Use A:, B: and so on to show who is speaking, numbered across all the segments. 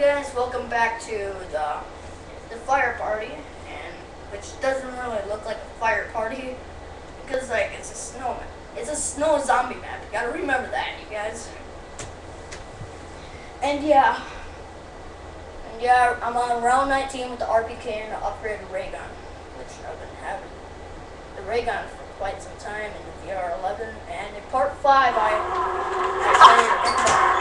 A: Guys, welcome back to the the fire party, and which doesn't really look like a fire party because like it's a snow it's a snow zombie map. You gotta remember that, you guys. And yeah, and yeah, I'm on round 19 with the RPK and the upgraded ray gun, which I've been having the ray gun for quite some time in the VR11. And in part five, I I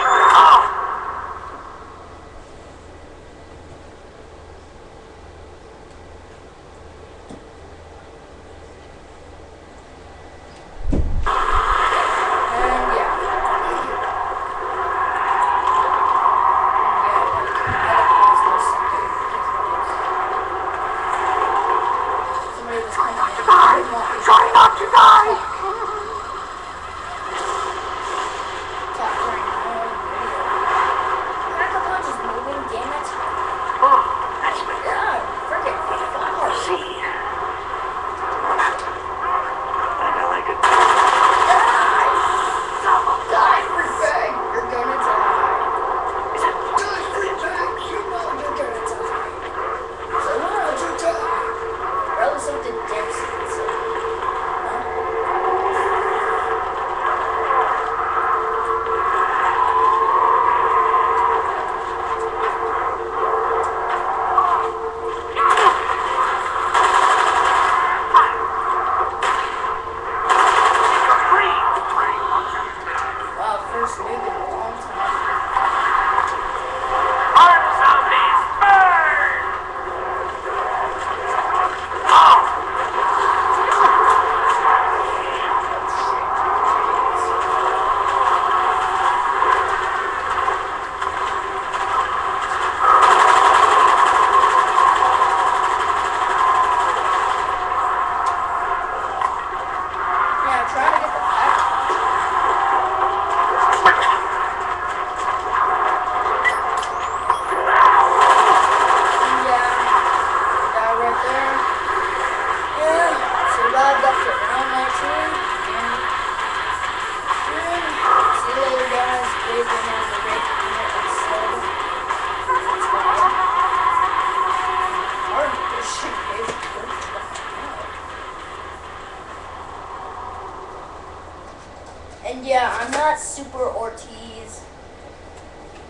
A: And yeah, I'm not Super Ortiz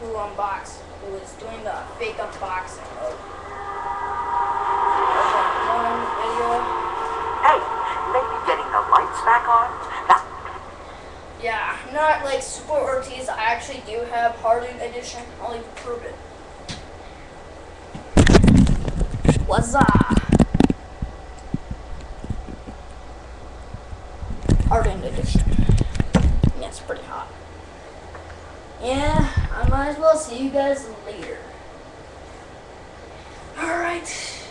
A: who unboxed, who is doing the fake unboxing of, one video.
B: hey, maybe getting the lights back on? Now,
A: Yeah, I'm not like Super Ortiz. I actually do have Hardened Edition. I'll even prove it. What's up? Hardened Edition. Yeah, it's pretty hot. Yeah, I might as well see you guys later. Alright.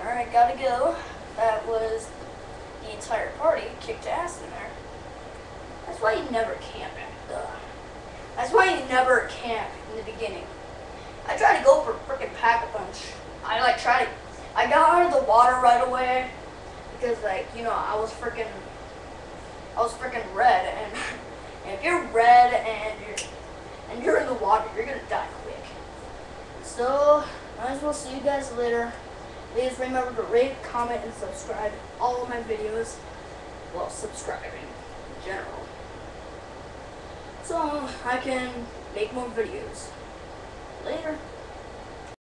A: Alright, gotta go. That was the entire party kicked ass in there. That's why you never camp the. That's why you never camp in the beginning. I tried to go for freaking pack a punch. I like tried to. I got out of the water right away because like you know I was freaking. I was freaking red and, and if you're red and you're and you're in the water, you're gonna die quick. So might as well see you guys later. Please remember to rate, comment, and subscribe all of my videos. Well, subscribing in general. So I can make more videos. Later.